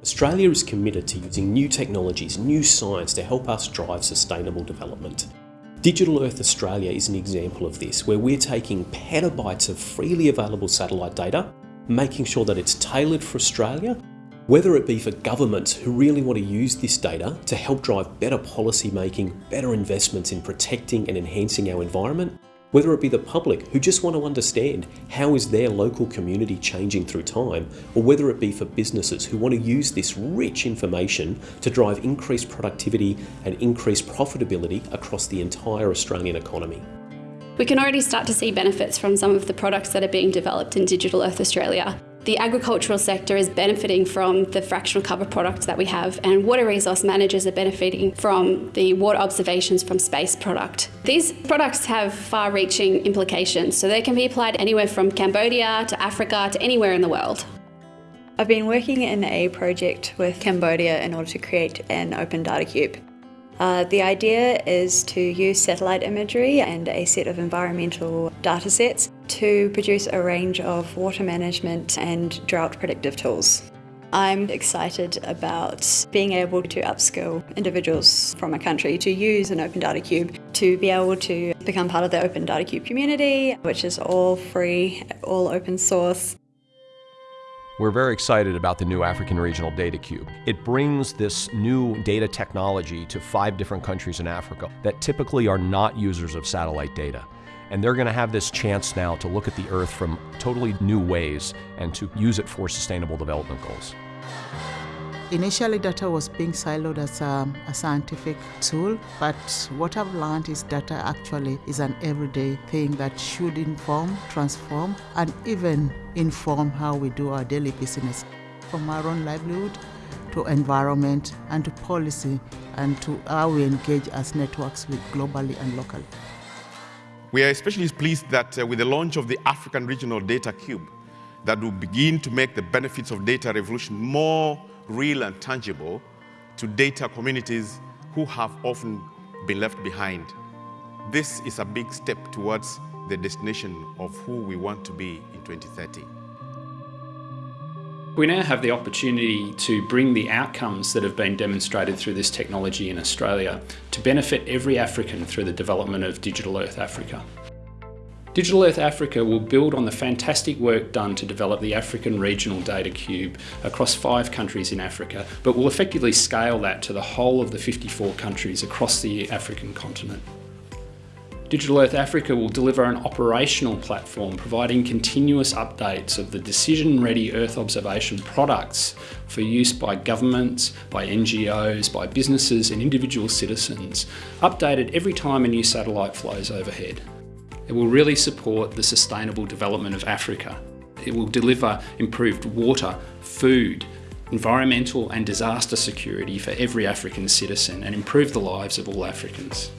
Australia is committed to using new technologies, new science to help us drive sustainable development. Digital Earth Australia is an example of this, where we're taking petabytes of freely available satellite data, making sure that it's tailored for Australia, whether it be for governments who really want to use this data to help drive better policy making, better investments in protecting and enhancing our environment, whether it be the public who just want to understand how is their local community changing through time, or whether it be for businesses who want to use this rich information to drive increased productivity and increased profitability across the entire Australian economy. We can already start to see benefits from some of the products that are being developed in Digital Earth Australia. The agricultural sector is benefiting from the fractional cover products that we have, and water resource managers are benefiting from the water observations from space product. These products have far reaching implications, so they can be applied anywhere from Cambodia to Africa to anywhere in the world. I've been working in a project with Cambodia in order to create an open data cube. Uh, the idea is to use satellite imagery and a set of environmental data sets to produce a range of water management and drought predictive tools. I'm excited about being able to upskill individuals from a country to use an Open Data Cube to be able to become part of the Open Data Cube community, which is all free, all open source. We're very excited about the new African Regional Data Cube. It brings this new data technology to five different countries in Africa that typically are not users of satellite data. And they're going to have this chance now to look at the Earth from totally new ways and to use it for sustainable development goals. Initially, data was being siloed as a, a, scientific tool, but what I've learned is data actually is an everyday thing that should inform, transform, and even inform how we do our daily business, from our own livelihood to environment and to policy and to how we engage as networks with globally and locally. We are especially pleased that uh, with the launch of the African Regional Data Cube, that will begin to make the benefits of data revolution more real and tangible to data communities who have often been left behind. This is a big step towards the destination of who we want to be in 2030. We now have the opportunity to bring the outcomes that have been demonstrated through this technology in Australia to benefit every African through the development of Digital Earth Africa. Digital Earth Africa will build on the fantastic work done to develop the African Regional Data Cube across five countries in Africa, but will effectively scale that to the whole of the 54 countries across the African continent. Digital Earth Africa will deliver an operational platform providing continuous updates of the decision-ready Earth observation products for use by governments, by NGOs, by businesses and individual citizens, updated every time a new satellite flies overhead. It will really support the sustainable development of Africa. It will deliver improved water, food, environmental and disaster security for every African citizen and improve the lives of all Africans.